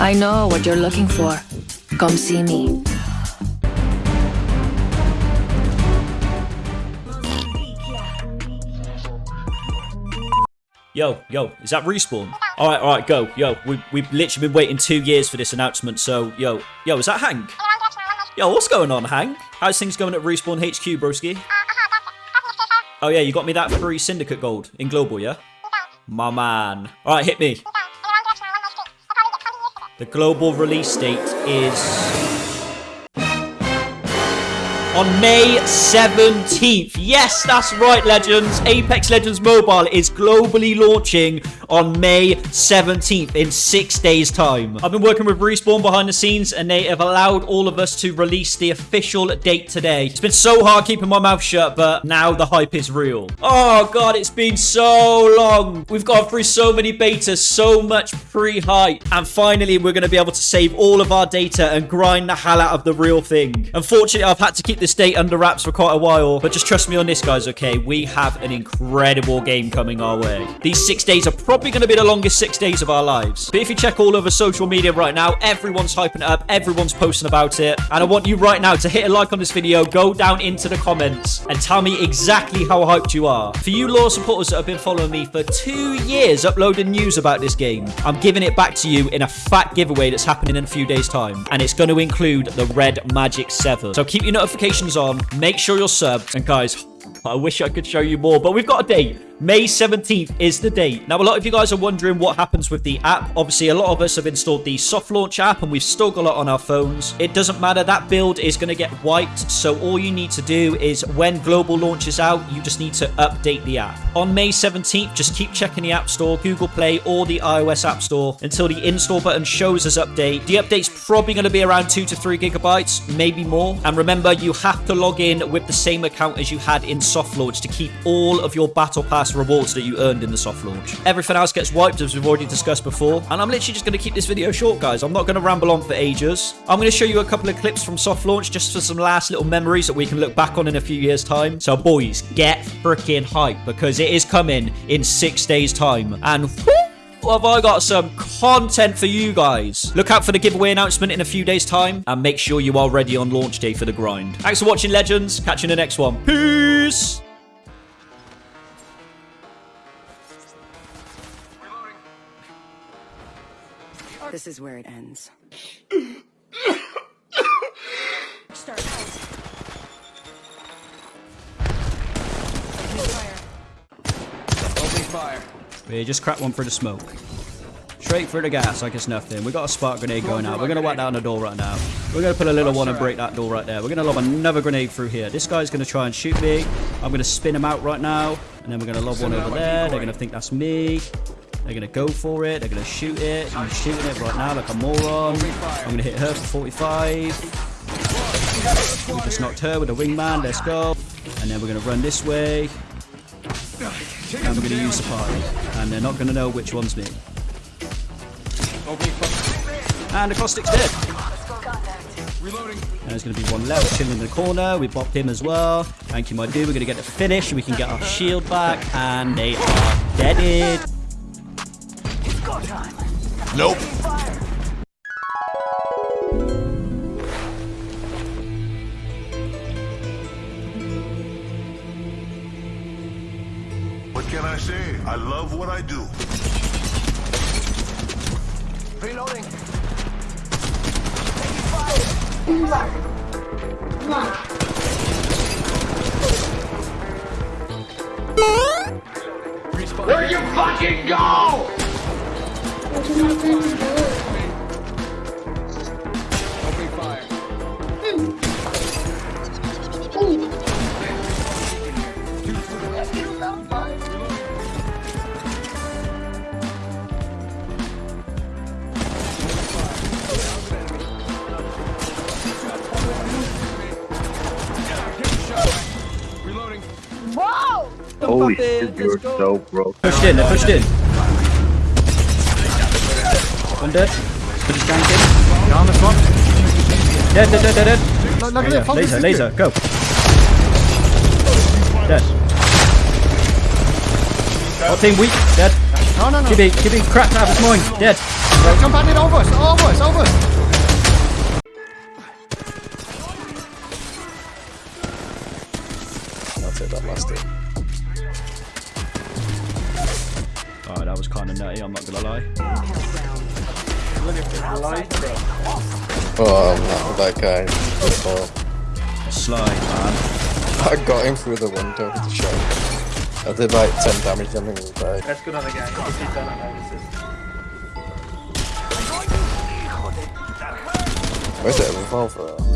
I know what you're looking for. Come see me. Yo, yo, is that respawn? All right, all right, go. Yo, we, we've literally been waiting two years for this announcement, so, yo, yo, is that Hank? Yo, what's going on, Hank? How's things going at Respawn HQ, broski? Oh, yeah, you got me that free Syndicate gold in Global, yeah? My man. All right, hit me. The global release date is on May 17th. Yes, that's right, Legends. Apex Legends Mobile is globally launching on May 17th in six days' time. I've been working with Respawn behind the scenes and they have allowed all of us to release the official date today. It's been so hard keeping my mouth shut, but now the hype is real. Oh, God, it's been so long. We've gone through so many betas, so much pre-hype, and finally we're going to be able to save all of our data and grind the hell out of the real thing. Unfortunately, I've had to keep this date under wraps for quite a while, but just trust me on this, guys, okay? We have an incredible game coming our way. These six days are probably going to be the longest six days of our lives. But if you check all over social media right now, everyone's hyping it up, everyone's posting about it, and I want you right now to hit a like on this video, go down into the comments, and tell me exactly how hyped you are. For you law supporters that have been following me for two years uploading news about this game, I'm giving it back to you in a fat giveaway that's happening in a few days' time, and it's going to include the Red Magic 7. So keep your notifications on. Make sure you're subbed. And guys, I wish I could show you more, but we've got a date. May 17th is the date. Now, a lot of you guys are wondering what happens with the app. Obviously, a lot of us have installed the soft launch app and we've still got it on our phones. It doesn't matter. That build is going to get wiped. So all you need to do is when global launches out, you just need to update the app. On May 17th, just keep checking the App Store, Google Play, or the iOS App Store until the install button shows us update. The update's probably going to be around two to three gigabytes, maybe more. And remember, you have to log in with the same account as you had in soft launch to keep all of your Battle Pass rewards that you earned in the soft launch. Everything else gets wiped, as we've already discussed before. And I'm literally just going to keep this video short, guys. I'm not going to ramble on for ages. I'm going to show you a couple of clips from soft launch just for some last little memories that we can look back on in a few years' time. So, boys, get freaking hype because it is coming in six days' time. And have I got some content for you guys. Look out for the giveaway announcement in a few days' time, and make sure you are ready on launch day for the grind. Thanks for watching, Legends. Catch you in the next one. Peace! This is where it ends. Start. Opening fire. We just crack one for the smoke. Straight through the gas like it's nothing. We got a spark grenade going out. We're going to whack down the door right now. We're going to put a little one and break that door right there. We're going to lob another grenade through here. This guy's going to try and shoot me. I'm going to spin him out right now. And then we're going to lob one over there. They're going to think that's me. They're going to go for it. They're going to shoot it. I'm shooting it right now like a moron. I'm going to hit her for 45. We just knocked her with a wingman. Let's go. And then we're going to run this way. And we're going to use the party. And they're not going to know which one's me. And the caustic's dead. Reloading. And there's going to be one left chilling in the corner. We bopped him as well. Thank you, my dude. We're going to get the finish. We can get our shield back. And they are deaded. Nope. What can I say? I love what I do. Reloading. Where you fucking go? Holy shit, you're so broke. Pushed in. They're pushed in. One dead. Put his gank in. Yeah, on this one. Dead, dead, dead, dead, dead. Look, look at Yeah, laser, laser, go. Dead. Whole team weak, dead. No, no, no. Gibby, Gibby, cracked out of his mind. Dead. Right, jump on it over us, over us, over us. Kind of nutty, I'm not gonna lie. Oh, not that guy. Oh, Slide, man. I got him through the window with the shot. I did like 10 damage on him and he died. Let's go another guy. He's done analysis. Where's the revolver?